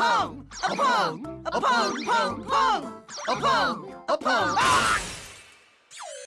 pong, a pong, a pong, pong, pong, a pong, a pong.